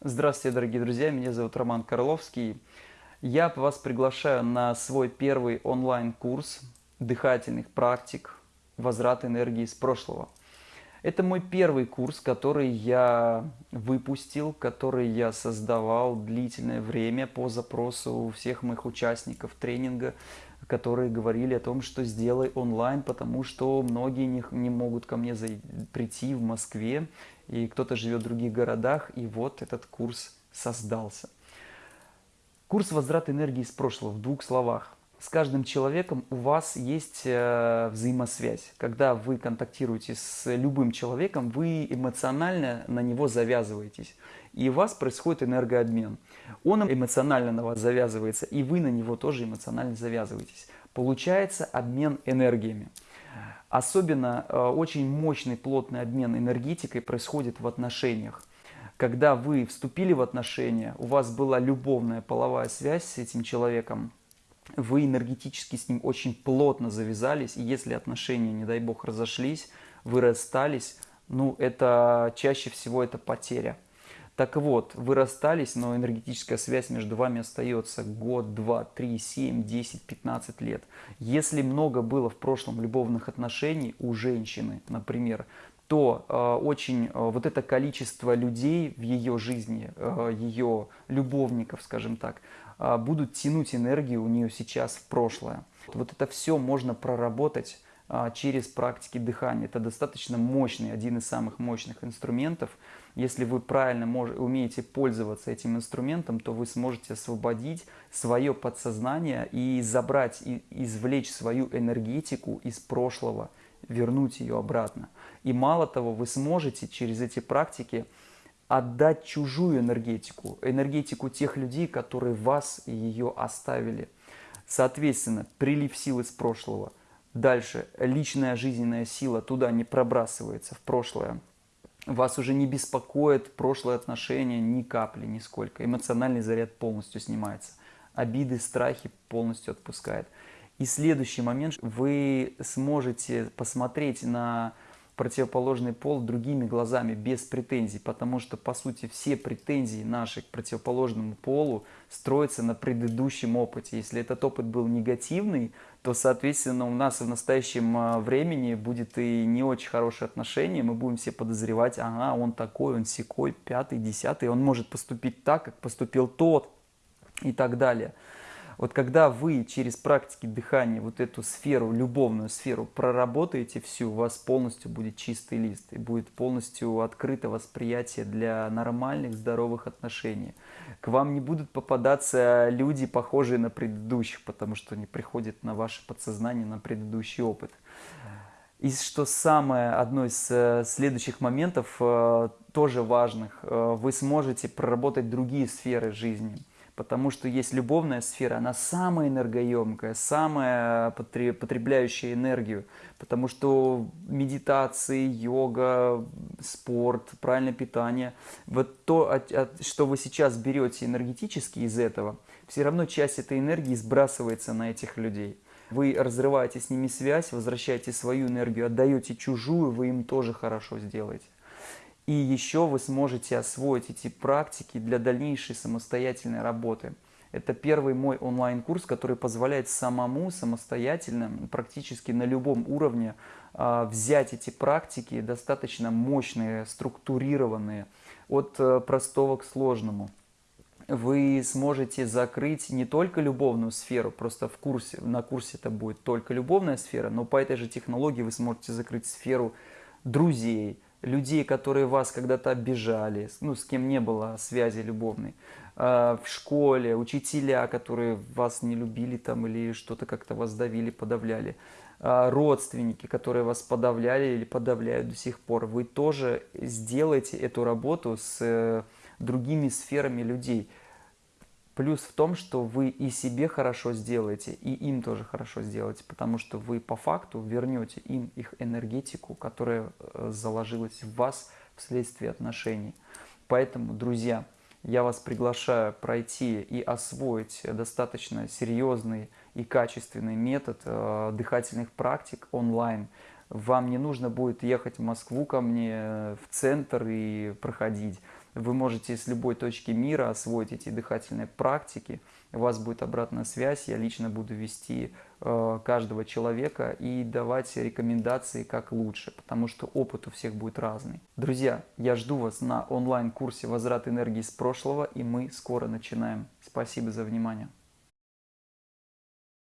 Здравствуйте, дорогие друзья, меня зовут Роман Карловский. Я вас приглашаю на свой первый онлайн-курс дыхательных практик «Возврат энергии из прошлого». Это мой первый курс, который я выпустил, который я создавал длительное время по запросу всех моих участников тренинга, которые говорили о том, что сделай онлайн, потому что многие не, не могут ко мне прийти в Москве, и кто-то живет в других городах, и вот этот курс создался. Курс «Возврат энергии из прошлого» в двух словах. С каждым человеком у вас есть э, взаимосвязь. Когда вы контактируете с любым человеком, вы эмоционально на него завязываетесь. И у вас происходит энергообмен. Он эмоционально на вас завязывается, и вы на него тоже эмоционально завязываетесь. Получается обмен энергиями. Особенно э, очень мощный плотный обмен энергетикой происходит в отношениях. Когда вы вступили в отношения, у вас была любовная половая связь с этим человеком, вы энергетически с ним очень плотно завязались, и если отношения, не дай бог, разошлись, вы расстались, ну, это чаще всего это потеря. Так вот, вы расстались, но энергетическая связь между вами остается год, два, три, семь, десять, пятнадцать лет. Если много было в прошлом любовных отношений у женщины, например, то э, очень э, вот это количество людей в ее жизни, э, ее любовников, скажем так, э, будут тянуть энергию у нее сейчас в прошлое. Вот это все можно проработать а, через практики дыхания. Это достаточно мощный, один из самых мощных инструментов. Если вы правильно мож, умеете пользоваться этим инструментом, то вы сможете освободить свое подсознание и забрать, и извлечь свою энергетику из прошлого, вернуть ее обратно. И мало того, вы сможете через эти практики отдать чужую энергетику, энергетику тех людей, которые вас и ее оставили. Соответственно, прилив сил из прошлого – Дальше, личная жизненная сила туда не пробрасывается, в прошлое. Вас уже не беспокоит прошлое отношение ни капли, нисколько. Эмоциональный заряд полностью снимается. Обиды, страхи полностью отпускает. И следующий момент, вы сможете посмотреть на противоположный пол другими глазами, без претензий, потому что, по сути, все претензии наши к противоположному полу строятся на предыдущем опыте. Если этот опыт был негативный, то, соответственно, у нас в настоящем а, времени будет и не очень хорошее отношение, мы будем все подозревать, ага, он такой, он секой, пятый, десятый, он может поступить так, как поступил тот и так далее. Вот когда вы через практики дыхания вот эту сферу, любовную сферу проработаете всю, у вас полностью будет чистый лист и будет полностью открыто восприятие для нормальных, здоровых отношений. К вам не будут попадаться люди, похожие на предыдущих, потому что они приходят на ваше подсознание, на предыдущий опыт. И что самое, одно из э, следующих моментов, э, тоже важных, э, вы сможете проработать другие сферы жизни потому что есть любовная сфера, она самая энергоемкая, самая потребляющая энергию, потому что медитации, йога, спорт, правильное питание, вот то, что вы сейчас берете энергетически из этого, все равно часть этой энергии сбрасывается на этих людей. Вы разрываете с ними связь, возвращаете свою энергию, отдаете чужую, вы им тоже хорошо сделаете. И еще вы сможете освоить эти практики для дальнейшей самостоятельной работы. Это первый мой онлайн-курс, который позволяет самому самостоятельно, практически на любом уровне, а, взять эти практики, достаточно мощные, структурированные, от э, простого к сложному. Вы сможете закрыть не только любовную сферу, просто в курсе, на курсе это будет только любовная сфера, но по этой же технологии вы сможете закрыть сферу друзей, людей, которые вас когда-то обижали, ну, с кем не было связи любовной, а, в школе, учителя, которые вас не любили там или что-то как-то вас давили, подавляли, а, родственники, которые вас подавляли или подавляют до сих пор, вы тоже сделаете эту работу с э, другими сферами людей. Плюс в том, что вы и себе хорошо сделаете, и им тоже хорошо сделаете, потому что вы по факту вернете им их энергетику, которая э, заложилась в вас вследствие отношений. Поэтому, друзья, я вас приглашаю пройти и освоить достаточно серьезный и качественный метод э, дыхательных практик онлайн. Вам не нужно будет ехать в Москву ко мне, э, в центр и проходить Вы можете с любой точки мира освоить эти дыхательные практики. У вас будет обратная связь. Я лично буду вести э, каждого человека и давать рекомендации, как лучше, потому что опыт у всех будет разный. Друзья, я жду вас на онлайн-курсе «Возврат энергии с прошлого», и мы скоро начинаем. Спасибо за внимание.